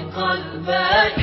قلبك.